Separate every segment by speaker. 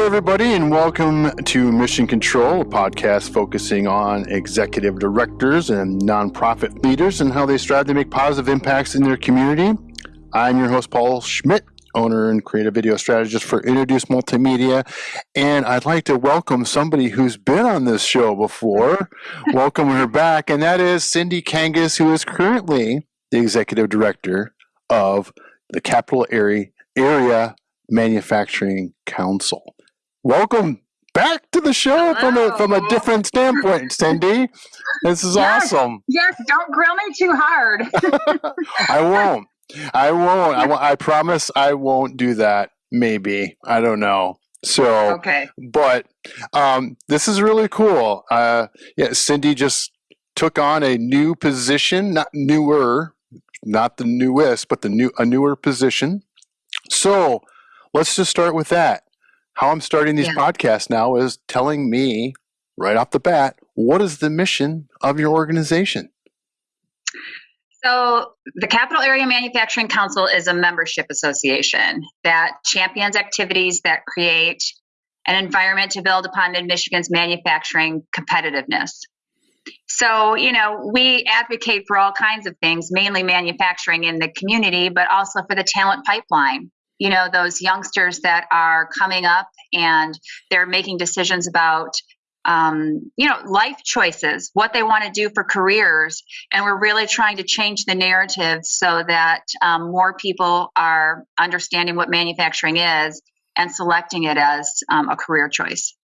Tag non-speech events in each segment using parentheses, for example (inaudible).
Speaker 1: Hello, everybody, and welcome to Mission Control, a podcast focusing on executive directors and nonprofit leaders and how they strive to make positive impacts in their community. I'm your host, Paul Schmidt, owner and creative video strategist for Introduce Multimedia. And I'd like to welcome somebody who's been on this show before, (laughs) welcome her back, and that is Cindy Kangas, who is currently the executive director of the Capital Area, Area Manufacturing Council. Welcome back to the show from a from a different standpoint, (laughs) Cindy. This is
Speaker 2: Yes.
Speaker 1: awesome.
Speaker 2: Yes, don't grill me too hard. (laughs) (laughs)
Speaker 1: I won't. I won't. I, won't- I promise I won't do that. Maybe. I don't know. So,
Speaker 2: okay.
Speaker 1: but um, this is really cool. Uh, yeah, Cindy just took on a new position, not newer, not the newest, but the new a newer position. So let's just start with that. How I'm starting these
Speaker 2: Yeah.
Speaker 1: podcasts now is telling me right off the bat what is the mission of your organization.
Speaker 2: So, the Capital Area Manufacturing Council is a membership association that champions activities that create an environment to build upon Mid Michigan's manufacturing competitiveness. So, you know, we advocate for all kinds of things, mainly manufacturing in the community, but also for the talent pipeline. You know, those youngsters that are coming up and they're making decisions about, um, you know, life choices, what they want to do for careers. And we're really trying to change the narrative so that um, more people are understanding what manufacturing is and selecting it as um, a career choice.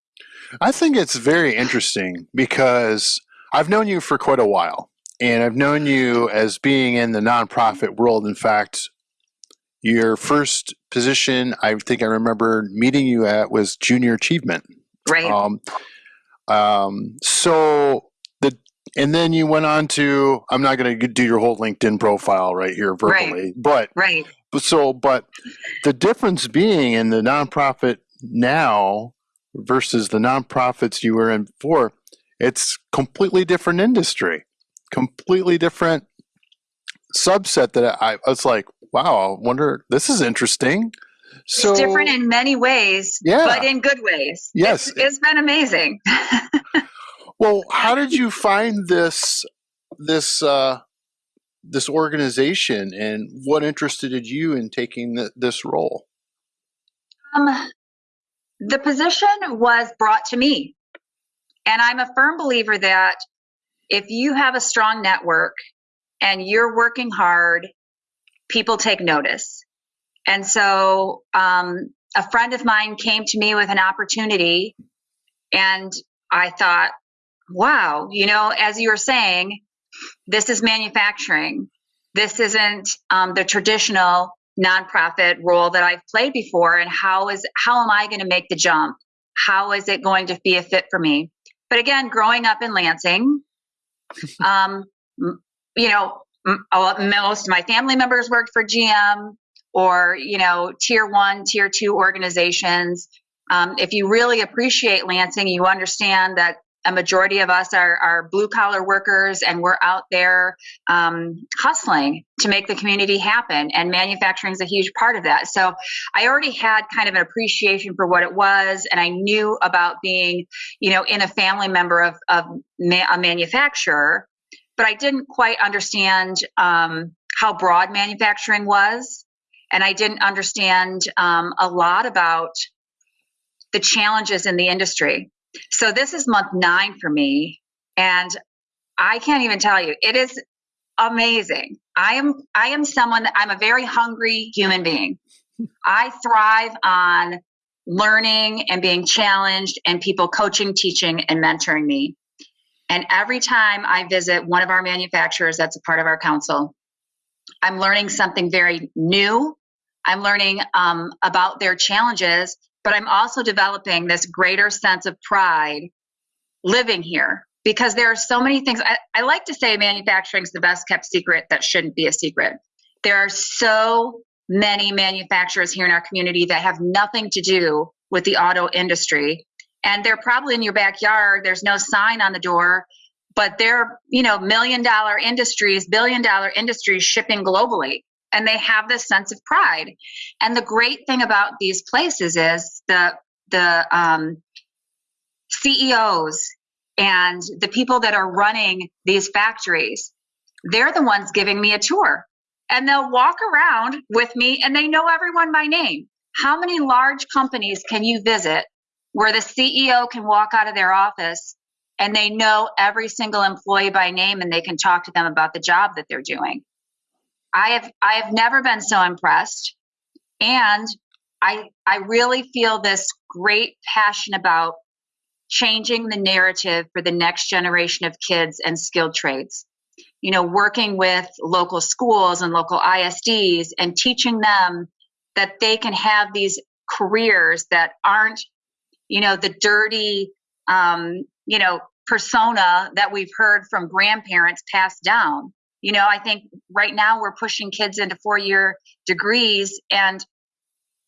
Speaker 1: I think it's very interesting because I've known you for quite a while, and I've known you as being in the nonprofit world. In fact, your first position, I think I remember meeting you at, was junior achievement.
Speaker 2: Right.
Speaker 1: Um, um, so the and then you went on to. I'm not going to do your whole LinkedIn profile right here
Speaker 2: Right.
Speaker 1: verbally, but
Speaker 2: right.
Speaker 1: but so, but the difference being in the nonprofit now versus the nonprofits you were in before, it's completely different industry, completely different subset that I, I was like, wow, I wonder, this is interesting. So
Speaker 2: it's different in many ways,
Speaker 1: Yeah.
Speaker 2: but in good ways.
Speaker 1: Yes.
Speaker 2: It's, it's been amazing. (laughs)
Speaker 1: well, how did you find this, this, uh, this organization and what interested you in taking th- this role?
Speaker 2: Um, the position was brought to me. And I'm a firm believer that if you have a strong network and you're working hard, people take notice. And so um, a friend of mine came to me with an opportunity, and I thought, wow, you know, as you were saying, this is manufacturing. This isn't um, the traditional nonprofit role that I've played before. And how is how am I going to make the jump? How is it going to be a fit for me? But again, growing up in Lansing, (laughs) um, you know, most of my family members worked for GM or you know, tier one, tier two organizations. Um, if you really appreciate Lansing, you understand that a majority of us are, are blue collar workers and we're out there um, hustling to make the community happen. And manufacturing is a huge part of that. So I already had kind of an appreciation for what it was. And I knew about being, you know, in a family member of, of ma- a manufacturer, but I didn't quite understand um, how broad manufacturing was. And I didn't understand um, a lot about the challenges in the industry. So this is month nine for me, and I can't even tell you. It is amazing. I am I am someone that I'm a very hungry human being. I thrive on learning and being challenged and people coaching, teaching, and mentoring me. And every time I visit one of our manufacturers that's a part of our council, I'm learning something very new. I'm learning um, about their challenges, but I'm also developing this greater sense of pride living here because there are so many things. I, I like to say manufacturing is the best kept secret that shouldn't be a secret. There are so many manufacturers here in our community that have nothing to do with the auto industry. And they're probably in your backyard. There's no sign on the door, but they're, you know, million dollar industries, billion dollar industries shipping globally. And they have this sense of pride. And the great thing about these places is the the um, CEOs and the people that are running these factories, they're the ones giving me a tour. And they'll walk around with me and they know everyone by name. How many large companies can you visit where the CEO can walk out of their office and they know every single employee by name and they can talk to them about the job that they're doing? I have I have never been so impressed. And I I really feel this great passion about changing the narrative for the next generation of kids and skilled trades. You know, working with local schools and local ISDs and teaching them that they can have these careers that aren't, you know, the dirty, um, you know, persona that we've heard from grandparents passed down. You know, I think right now we're pushing kids into four year degrees and,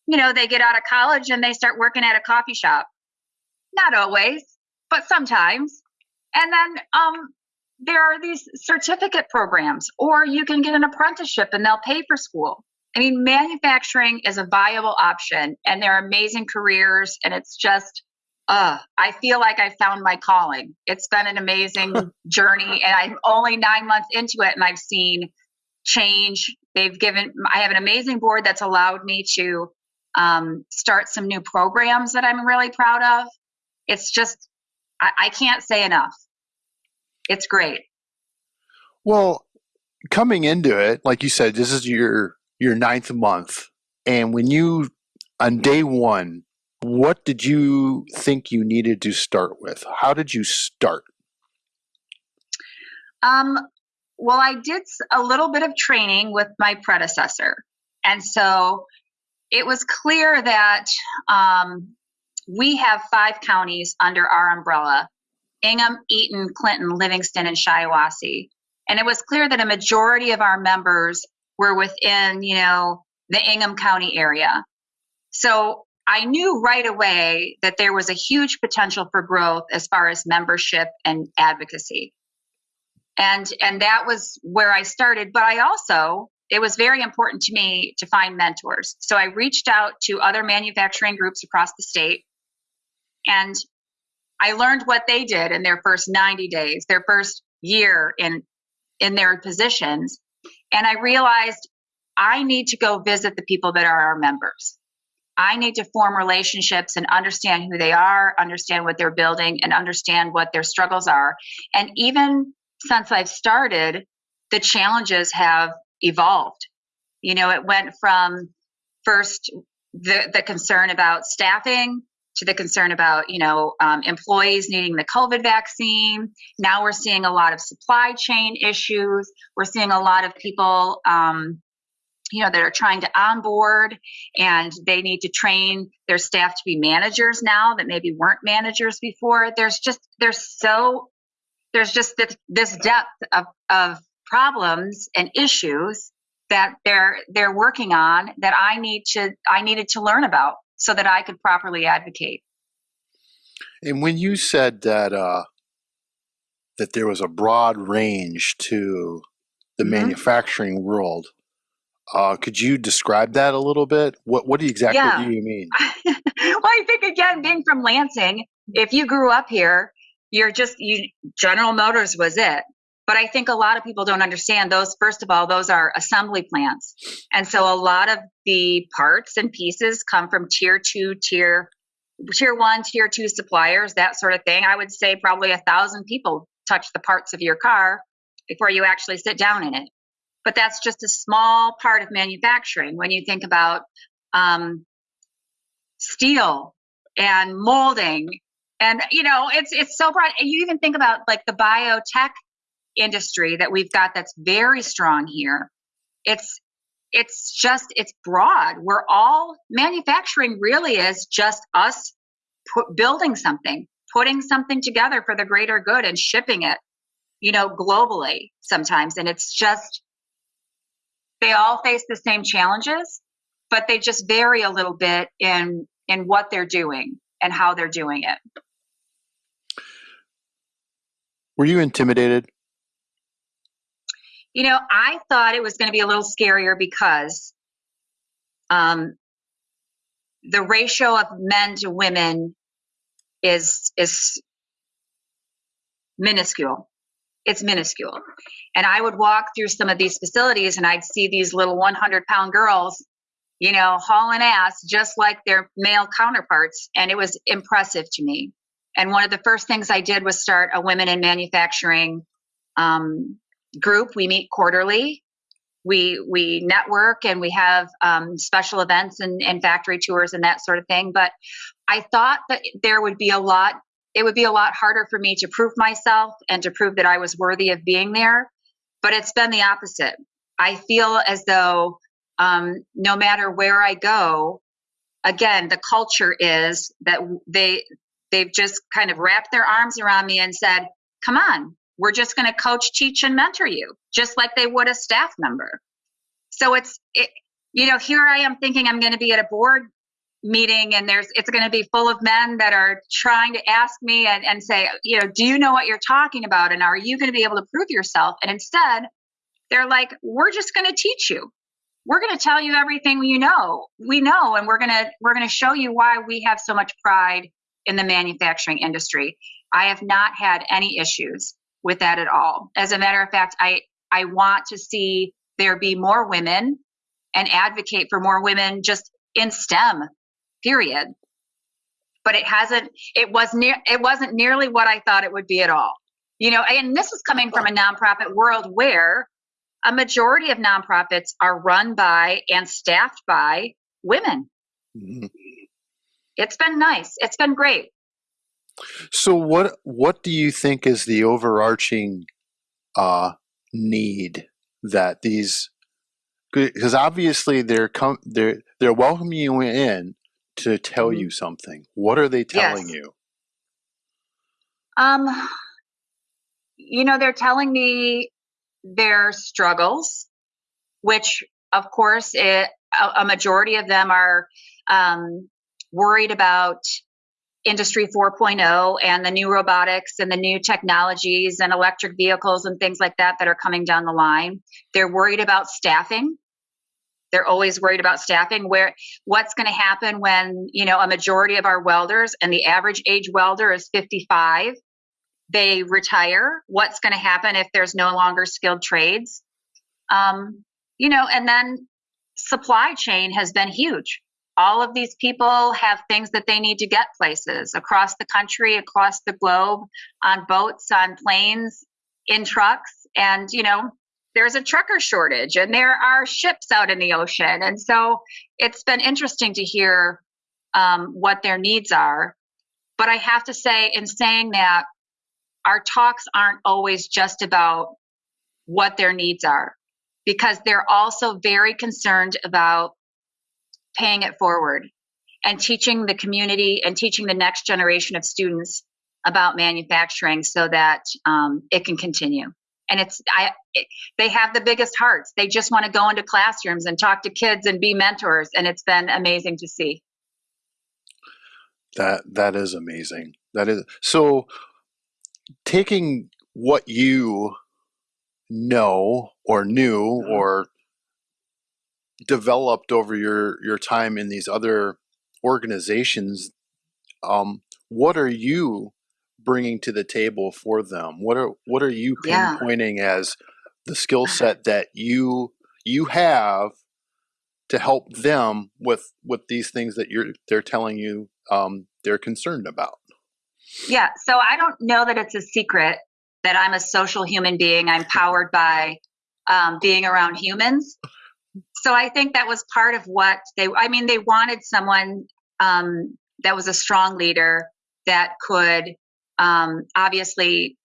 Speaker 2: you know, they get out of college and they start working at a coffee shop not always, but sometimes. And then um, there are these certificate programs, or you can get an apprenticeship and they'll pay for school. I mean, manufacturing is a viable option, and they're amazing careers, and it's just, uh, I feel like I found my calling. It's been an amazing (laughs) journey, and I'm only nine months into it, and I've seen change. They've given, I have an amazing board that's allowed me to um, start some new programs that I'm really proud of it's just I, I can't say enough. It's great.
Speaker 1: Well, coming into it, like you said, this is your your ninth month, and when you on day one, what did you think you needed to start with? How did you start?
Speaker 2: Um, well, I did a little bit of training with my predecessor, and so it was clear that um, we have five counties under our umbrella Ingham, Eaton, Clinton, Livingston, and Shiawassee. And it was clear that a majority of our members were within, you know, the Ingham County area. So I knew right away that there was a huge potential for growth as far as membership and advocacy. And and that was where I started, but I also it was very important to me to find mentors. So I reached out to other manufacturing groups across the state and I learned what they did in their first 90 days, their first year in in their positions. And I realized I need to go visit the people that are our members. I need to form relationships and understand who they are, understand what they're building, and understand what their struggles are. And even since I've started, the challenges have evolved. You know, it went from first the, the concern about staffing to the concern about you know um, employees needing the covid vaccine. Now we're seeing a lot of supply chain issues. We're seeing a lot of people um, you know that are trying to onboard and they need to train their staff to be managers now that maybe weren't managers before. There's just there's so there's just this, this depth of, of problems and issues that they're they're working on that I need to I needed to learn about so that I could properly advocate.
Speaker 1: And when you said that uh, that there was a broad range to the mm-hmm. manufacturing world, uh, could you describe that a little bit? What what exactly yeah. do you mean? (laughs)
Speaker 2: well, I think again, being from Lansing, if you grew up here, you're just you. General Motors was it. But I think a lot of people don't understand those. First of all, those are assembly plants. And so a lot of the parts and pieces come from tier two, tier tier one, tier two suppliers, that sort of thing. I would say probably a thousand people touch the parts of your car before you actually sit down in it. But that's just a small part of manufacturing. When you think about um, steel and molding, and you know, it's it's so broad. You even think about like the biotech industry that we've got that's very strong here. It's it's just it's broad. We're all manufacturing really is just us building something, putting something together for the greater good and shipping it, you know, globally sometimes. And it's just they all face the same challenges, but they just vary a little bit in in what they're doing and how they're doing it.
Speaker 1: Were you intimidated
Speaker 2: you know, I thought it was going to be a little scarier because um, the ratio of men to women is is minuscule. It's minuscule. And I would walk through some of these facilities and I'd see these little 100 pound girls, you know, hauling ass just like their male counterparts. And it was impressive to me. And one of the first things I did was start a women in manufacturing um, group. We meet quarterly. We we network and we have um, special events and, and factory tours and that sort of thing. But I thought that there would be a lot. It would be a lot harder for me to prove myself and to prove that I was worthy of being there. But it's been the opposite. I feel as though um, no matter where I go, again, the culture is that they they've just kind of wrapped their arms around me and said, "Come on, we're just going to coach, teach, and mentor you, just like they would a staff member." So it's it, you know, here I am thinking I'm going to be at a board meeting and there's it's going to be full of men that are trying to ask me and, and say you know do you know what you're talking about? And are you going to be able to prove yourself? And instead they're like we're just going to teach you. We're going to tell you everything you know we know and we're going to we're going to show you why we have so much pride in the manufacturing industry. I have not had any issues with that at all. As a matter of fact i i want to see there be more women and advocate for more women just in stem period. But it hasn't it was near it wasn't nearly what i thought it would be at all. You know and this is coming from a nonprofit world where a majority of nonprofits are run by and staffed by women. Mm-hmm. it's been nice. It's been great
Speaker 1: so what what do you think is the overarching uh, need that these because obviously they're com- they're they're welcoming you in to tell mm-hmm. you something. What are they telling yes. you?
Speaker 2: Um, you know, they're telling me their struggles, which, of course, it, a, a majority of them are um, worried about industry 4.0 and the new robotics and the new technologies and electric vehicles and things like that that are coming down the line. They're worried about staffing. They're always worried about staffing. Where what's going to happen when you know a majority of our welders and the average age welder is 55 they retire? What's going to happen if there's no longer skilled trades? Um, you know and then supply chain has been huge all of these people have things that they need to get places across the country across the globe on boats on planes in trucks and you know there's a trucker shortage and there are ships out in the ocean. And so it's been interesting to hear um, what their needs are. But I have to say, in saying that, our talks aren't always just about what their needs are, because they're also very concerned about paying it forward and teaching the community and teaching the next generation of students about manufacturing so that um, it can continue. And it's i it, they have the biggest hearts. They just want to go into classrooms and talk to kids and be mentors and it's been amazing to see.
Speaker 1: That that is amazing. That is so taking what you know or knew mm-hmm. or developed over your your time in these other organizations um, what are you bringing to the table for them? What are what are you pinpointing yeah. as the skill set that you you have to help them with with these things that you're they're telling you um, they're concerned about?
Speaker 2: Yeah, so I don't know that it's a secret that I'm a social human being. I'm powered by um, being around humans. So I think that was part of what they. I mean, they wanted someone um, that was a strong leader that could um, obviously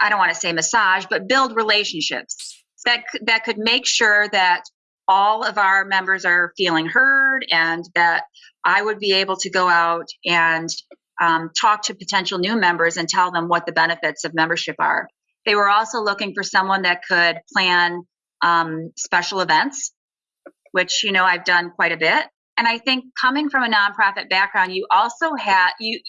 Speaker 2: i don't want to say massage but build relationships that that could make sure that all of our members are feeling heard and that i would be able to go out and um, talk to potential new members and tell them what the benefits of membership are they were also looking for someone that could plan um, special events which you know i've done quite a bit and i think coming from a nonprofit background you also have you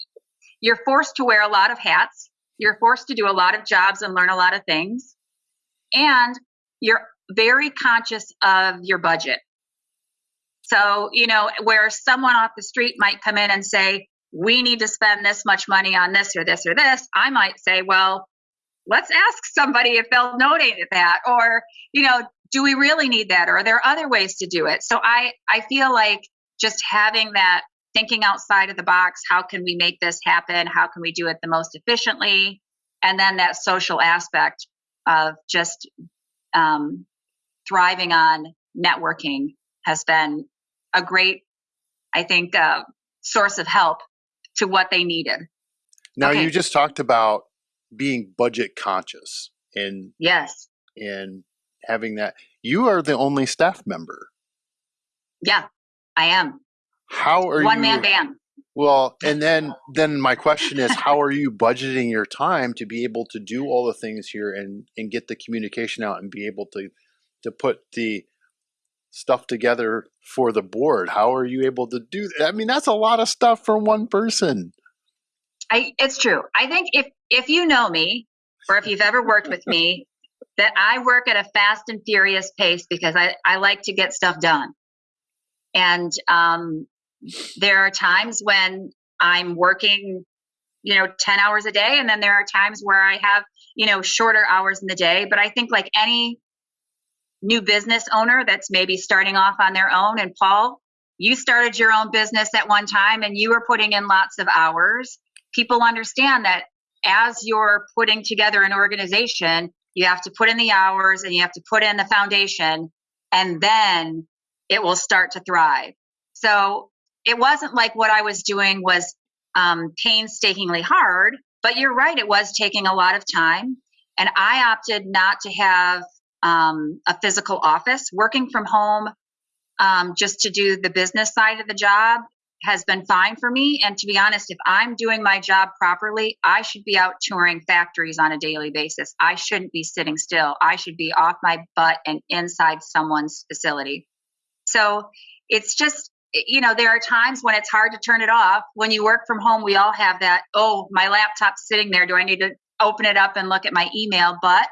Speaker 2: you're forced to wear a lot of hats. You're forced to do a lot of jobs and learn a lot of things. And you're very conscious of your budget. So, you know, where someone off the street might come in and say, we need to spend this much money on this or this or this, I might say, well, let's ask somebody if they'll donate that. Or, you know, do we really need that? Or are there other ways to do it? So I, I feel like just having that thinking outside of the box, how can we make this happen? How can we do it the most efficiently? And then that social aspect of just um, thriving on networking has been a great, I think, uh, source of help to what they needed.
Speaker 1: Now okay. you just talked about being budget conscious and
Speaker 2: yes,
Speaker 1: and having that. You are the only staff member.
Speaker 2: Yeah, I am.
Speaker 1: How are
Speaker 2: one
Speaker 1: you?
Speaker 2: man band?
Speaker 1: Well, and then then my question is, how are you budgeting your time to be able to do all the things here and and get the communication out and be able to to put the stuff together for the board? How are you able to do that? I mean, that's a lot of stuff for one person.
Speaker 2: I, it's true. I think if if you know me, or if you've ever worked with me, (laughs) that I work at a fast and furious pace because I, I like to get stuff done. And um, there are times when I'm working, you know, 10 hours a day. And then there are times where I have, you know, shorter hours in the day. But I think like any new business owner that's maybe starting off on their own, and Paul, you started your own business at one time and you were putting in lots of hours. People understand that as you're putting together an organization, you have to put in the hours and you have to put in the foundation, and then it will start to thrive. So it wasn't like what I was doing was um, painstakingly hard, but you're right, it was taking a lot of time. And I opted not to have um, a physical office. Working from home um, just to do the business side of the job has been fine for me. And to be honest, if I'm doing my job properly, I should be out touring factories on a daily basis. I shouldn't be sitting still. I should be off my butt and inside someone's facility. So it's just, you know, there are times when it's hard to turn it off. When you work from home, we all have that, oh, my laptop's sitting there. Do I need to open it up and look at my email? But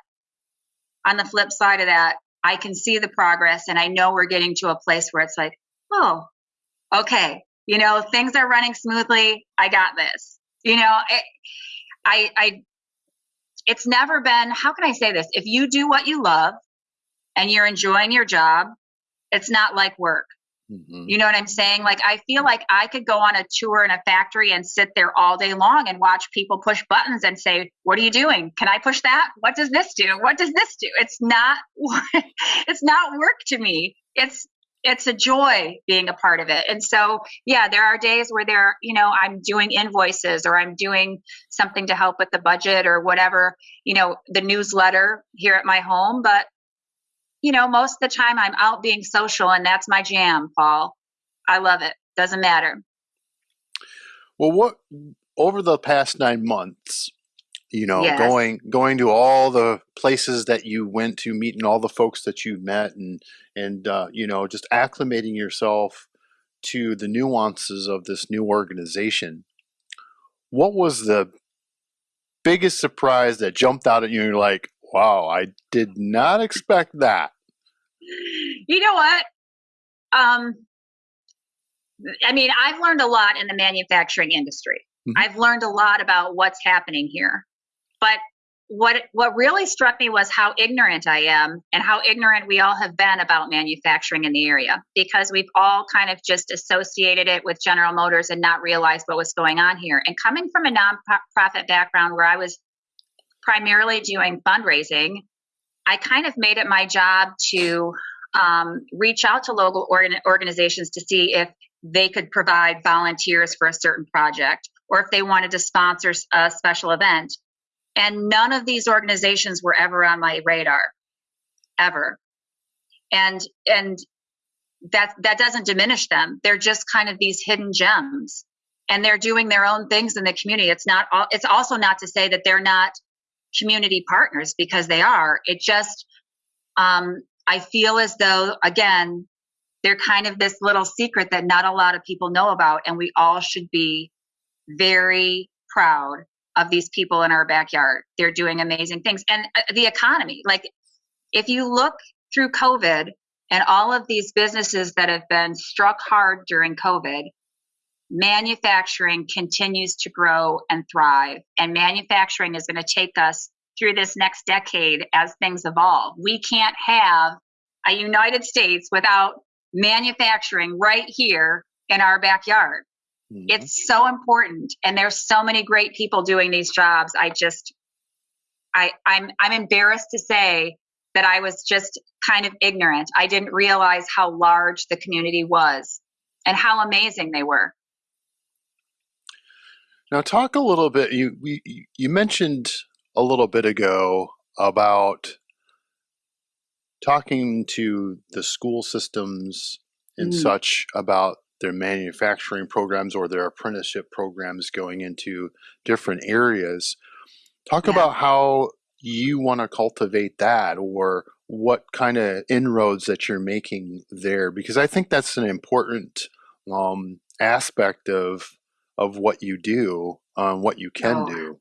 Speaker 2: on the flip side of that, I can see the progress and I know we're getting to a place where it's like, oh, okay, you know, things are running smoothly. I got this. You know, it, I, I, it's never been, how can I say this? If you do what you love and you're enjoying your job, it's not like work. Mm-hmm. You know what I'm saying? Like, I feel like I could go on a tour in a factory and sit there all day long and watch people push buttons and say, What are you doing? Can I push that? What does this do? What does this do? It's not, (laughs) it's not work to me. It's, it's a joy being a part of it. And so, yeah, there are days where there, you know, I'm doing invoices or I'm doing something to help with the budget or whatever, you know, the newsletter here at my home. But you know, most of the time I'm out being social and that's my jam, Paul. I love it. Doesn't matter.
Speaker 1: Well, what over the past 9 months, you know, yes. going going to all the places that you went to, meeting all the folks that you met and and uh, you know, just acclimating yourself to the nuances of this new organization. What was the biggest surprise that jumped out at you and you're like, wow, I did not expect that?
Speaker 2: you know what? Um, I mean, I've learned a lot in the manufacturing industry. Mm-hmm. I've learned a lot about what's happening here. But what what really struck me was how ignorant I am and how ignorant we all have been about manufacturing in the area because we've all kind of just associated it with General Motors and not realized what was going on here. And coming from a nonprofit background where I was primarily doing fundraising I kind of made it my job to um, reach out to local organ- organizations to see if they could provide volunteers for a certain project or if they wanted to sponsor a special event. And none of these organizations were ever on my radar, ever. And and that that doesn't diminish them. They're just kind of these hidden gems, and they're doing their own things in the community. It's not. All, it's also not to say that they're not community partners because they are. It just, um, I feel as though, again, they're kind of this little secret that not a lot of people know about. And we all should be very proud of these people in our backyard. They're doing amazing things. And uh, the economy, like if you look through COVID and all of these businesses that have been struck hard during COVID, manufacturing continues to grow and thrive. And manufacturing is going to take us through this next decade as things evolve. We can't have a United States without manufacturing right here in our backyard. Mm-hmm. It's so important. And there's so many great people doing these jobs. I just I I'm I'm embarrassed to say that I was just kind of ignorant. I didn't realize how large the community was and how amazing they were.
Speaker 1: Now, talk a little bit. You we, you mentioned a little bit ago about talking to the school systems and mm. such about their manufacturing programs or their apprenticeship programs going into different areas. Talk yeah. about how you want to cultivate that or what kind of inroads that you're making there because I think that's an important um, aspect of of what you do, um, what you can oh. do.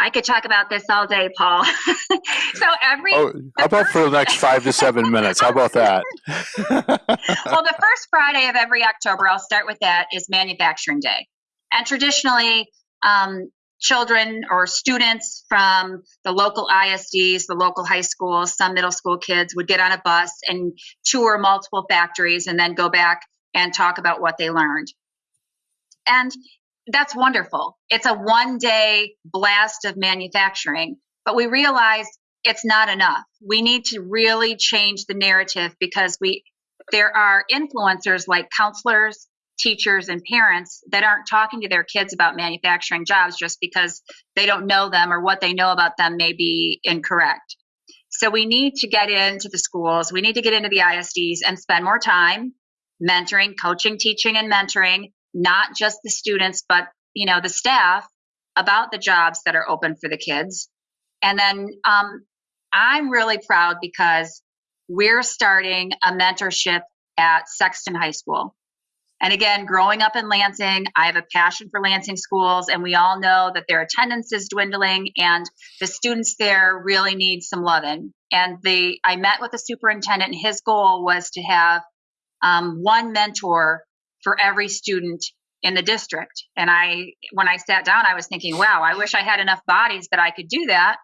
Speaker 2: I could talk about this all day, Paul. (laughs) so every
Speaker 1: oh, how about for the next five to seven minutes? How about that? (laughs)
Speaker 2: well, the first Friday of every October, I'll start with that, is Manufacturing Day, and traditionally, um, children or students from the local ISDs, the local high schools, some middle school kids would get on a bus and tour multiple factories and then go back and talk about what they learned. And that's wonderful. It's a one day blast of manufacturing, but we realize it's not enough. We need to really change the narrative because we there are influencers like counselors, teachers and parents that aren't talking to their kids about manufacturing jobs just because they don't know them or what they know about them may be incorrect. So we need to get into the schools, we need to get into the ISDs and spend more time mentoring, coaching, teaching and mentoring not just the students but you know the staff about the jobs that are open for the kids. And then um, I'm really proud because we're starting a mentorship at Sexton High School. And again, growing up in Lansing, I have a passion for Lansing schools, and we all know that their attendance is dwindling, and the students there really need some loving. And the I met with the superintendent, and his goal was to have um, one mentor for every student in the district. And I, when I sat down, I was thinking, wow, I wish I had enough bodies that I could do that.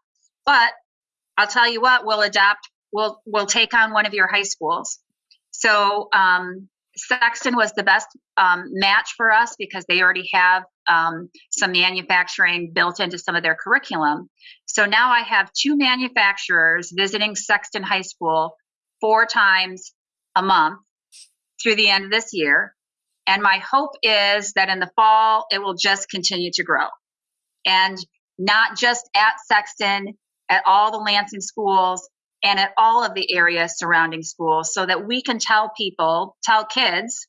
Speaker 2: But I'll tell you what, we'll adopt, we'll we'll take on one of your high schools. So um, Sexton was the best um, match for us because they already have um, some manufacturing built into some of their curriculum. So now I have two manufacturers visiting Sexton High School four times a month through the end of this year. And my hope is that in the fall, it will just continue to grow. And not just at Sexton, at all the Lansing schools, and at all of the areas surrounding schools so that we can tell people, tell kids,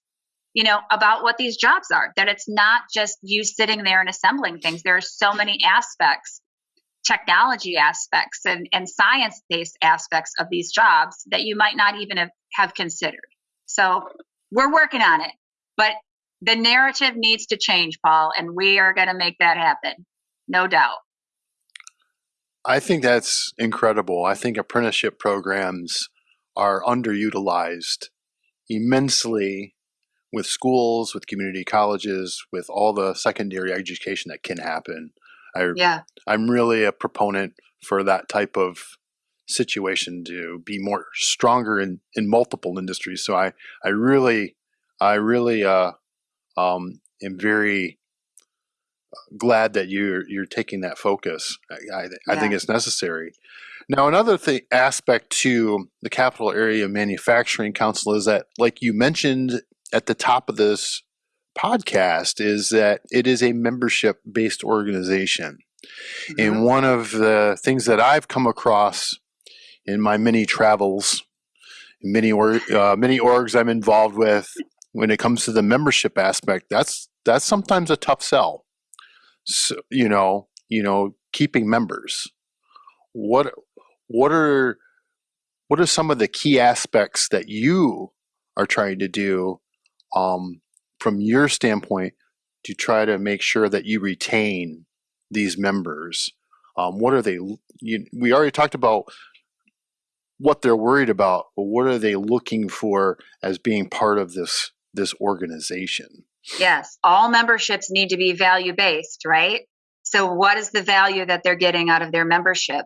Speaker 2: you know, about what these jobs are, that it's not just you sitting there and assembling things. There are so many aspects, technology aspects and, and science based aspects of these jobs that you might not even have, have considered. So we're working on it, but the narrative needs to change, Paul, and we are going to make that happen. No doubt.
Speaker 1: I think that's incredible. I think apprenticeship programs are underutilized immensely with schools, with community colleges, with all the secondary education that can happen. I, yeah. I'm really a proponent for that type of situation to be more stronger in, in multiple industries. So I, I really, I really uh, um, am very glad that you're you're taking that focus. I, I, yeah. I think it's necessary. Now, another thing aspect to the Capital Area Manufacturing Council is that, like you mentioned at the top of this podcast, is that it is a membership based organization. Mm-hmm. And one of the things that I've come across in my many travels, many or, uh, many orgs I'm involved with, when it comes to the membership aspect, that's that's sometimes a tough sell so, you know, you know, keeping members. What what are what are some of the key aspects that you are trying to do um, from your standpoint to try to make sure that you retain these members? Um, what are they? You, we already talked about what they're worried about, but what are they looking for as being part of this this organization?
Speaker 2: Yes, all memberships need to be value based, right? So, what is the value that they're getting out of their membership?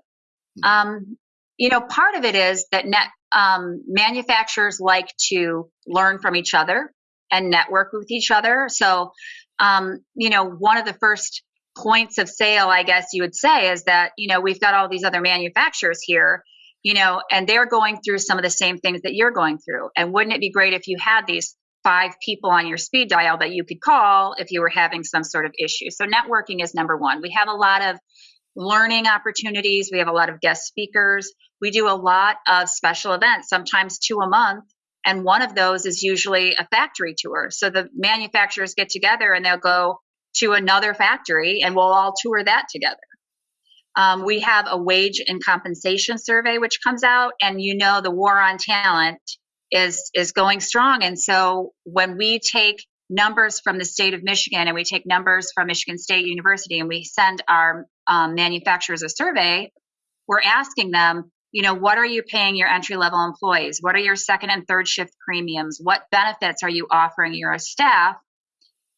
Speaker 2: Hmm. Um, you know, part of it is that net um, manufacturers like to learn from each other and network with each other. So, um, you know, one of the first points of sale, I guess you would say, is that, you know, we've got all these other manufacturers here, you know, and they're going through some of the same things that you're going through. And wouldn't it be great if you had these five people on your speed dial that you could call if you were having some sort of issue? So, networking is number one. We have a lot of learning opportunities, we have a lot of guest speakers. We do a lot of special events, sometimes two a month. And one of those is usually a factory tour. So the manufacturers get together and they'll go to another factory and we'll all tour that together. Um, we have a wage and compensation survey which comes out, and you know the war on talent is is going strong. And so when we take numbers from the state of Michigan and we take numbers from Michigan State University and we send our um, manufacturers a survey, we're asking them, you know, what are you paying your entry level employees? What are your second and third shift premiums? What benefits are you offering your staff?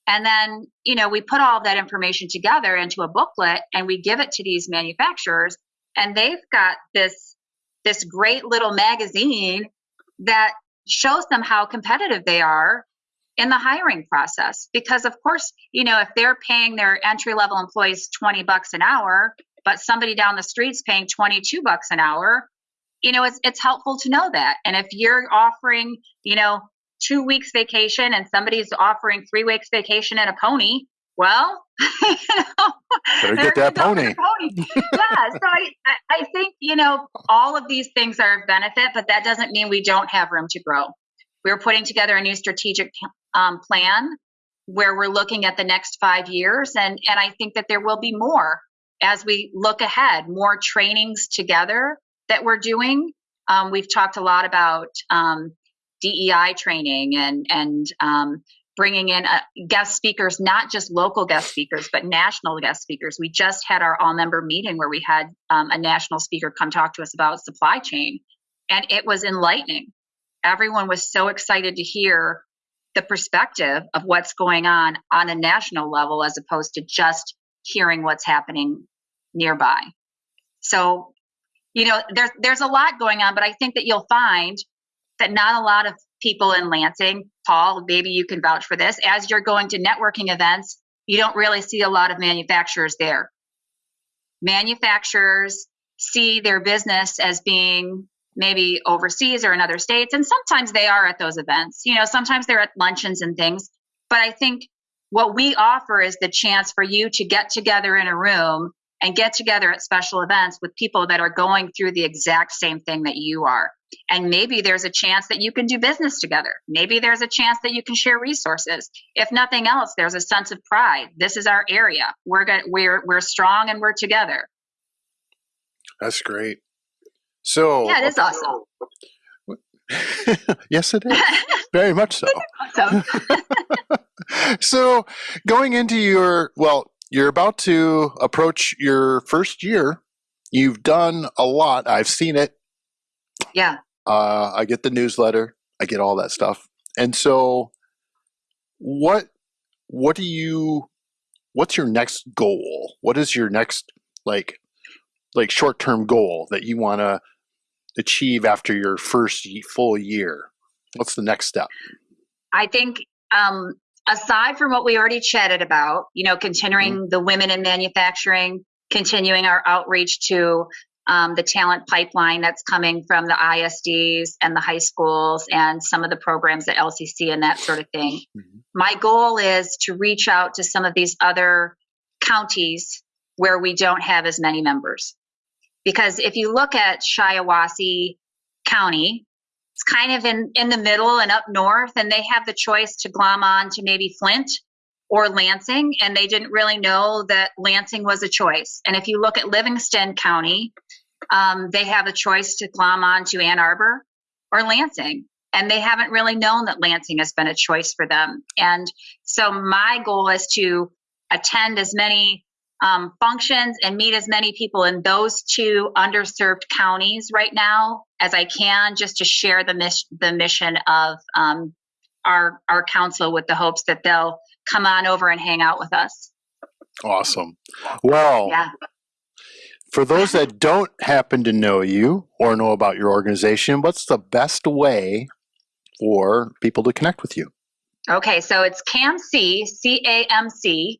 Speaker 2: And then, you know, we put all that information together into a booklet and we give it to these manufacturers and they've got this this great little magazine that shows them how competitive they are in the hiring process. Because of course you know if they're paying their entry level employees 20 bucks an hour but somebody down the street's paying 22 bucks an hour you know it's it's helpful to know that. And if you're offering you know two weeks vacation and somebody's offering three weeks vacation and a pony well you (laughs)
Speaker 1: know, better get that pony.
Speaker 2: pony. yeah so I, I think you know all of these things are of benefit but that doesn't mean we don't have room to grow we're putting together a new strategic um, plan where we're looking at the next five years and and i think that there will be more as we look ahead more trainings together that we're doing um, we've talked a lot about um, dei training and and um, bringing in uh, guest speakers not just local guest speakers but national guest speakers we just had our all member meeting where we had um, a national speaker come talk to us about supply chain and it was enlightening everyone was so excited to hear the perspective of what's going on on a national level as opposed to just hearing what's happening nearby. So, you know, there's there's a lot going on, but I think that you'll find that not a lot of people in Lansing, Paul, maybe you can vouch for this, as you're going to networking events, you don't really see a lot of manufacturers there. Manufacturers see their business as being maybe overseas or in other states. And sometimes they are at those events. You know, sometimes they're at luncheons and things. But I think what we offer is the chance for you to get together in a room and get together at special events with people that are going through the exact same thing that you are. And maybe there's a chance that you can do business together. Maybe there's a chance that you can share resources. If nothing else, there's a sense of pride. This is our area. We're going we're we're strong and we're together.
Speaker 1: That's great. So
Speaker 2: yeah, it is awesome. (laughs)
Speaker 1: yes, it is. Very much so. (laughs) (laughs) so, going into your well, you're about to approach your first year. You've done a lot. I've seen it.
Speaker 2: Yeah.
Speaker 1: Uh, I get the newsletter. I get all that stuff. And so, what what do you? What's your next goal? What is your next like like short term goal that you want to achieve after your first full year? What's the next step?
Speaker 2: I think um, aside from what we already chatted about, you know, continuing mm-hmm. the women in manufacturing, continuing our outreach to um, the talent pipeline that's coming from the ISDs and the high schools and some of the programs at LCC and that sort of thing. Mm-hmm. My goal is to reach out to some of these other counties where we don't have as many members. Because if you look at Shiawassee County, it's kind of in, in the middle and up north, and they have the choice to glom on to maybe Flint or Lansing, and they didn't really know that Lansing was a choice. And if you look at Livingston County, um, they have a choice to glom on to Ann Arbor or Lansing. And they haven't really known that Lansing has been a choice for them. And so my goal is to attend as many um, functions and meet as many people in those two underserved counties right now as I can, just to share the mission the mission of um, our our council with the hopes that they'll come on over and hang out with us.
Speaker 1: Awesome. Well,
Speaker 2: Yeah.
Speaker 1: for those that don't happen to know you or know about your organization, what's the best way for people to connect with you?
Speaker 2: Okay, so it's CAMC, C A M C,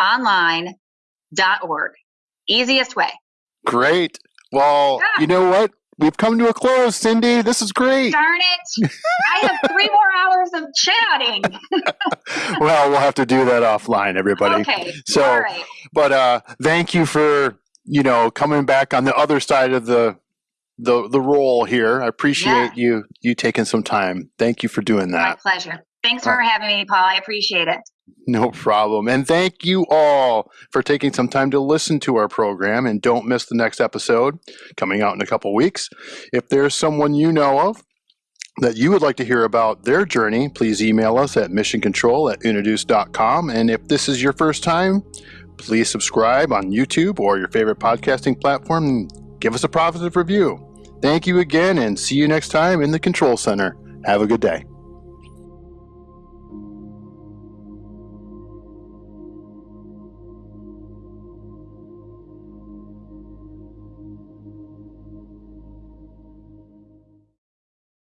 Speaker 2: online org. Easiest way.
Speaker 1: Great. Well,
Speaker 2: Yeah.
Speaker 1: you know what? We've come to a close, Cindy. This is great.
Speaker 2: Darn it. I have three more hours of chatting. (laughs)
Speaker 1: well, we'll have to do that offline, everybody.
Speaker 2: Okay.
Speaker 1: So-
Speaker 2: all right.
Speaker 1: But uh, thank you for you know coming back on the other side of the the the role here. I appreciate you you taking some time. Thank you for doing that.
Speaker 2: My pleasure. Thanks for having me, Paul. I appreciate it.
Speaker 1: No problem. And thank you all for taking some time to listen to our program. And don't miss the next episode coming out in a couple weeks. If there's someone you know of that you would like to hear about their journey, please email us at missioncontrol at uniduce.com. And if this is your first time, please subscribe on YouTube or your favorite podcasting platform and give us a positive review. Thank you again and see you next time in the Control Center. Have a good day.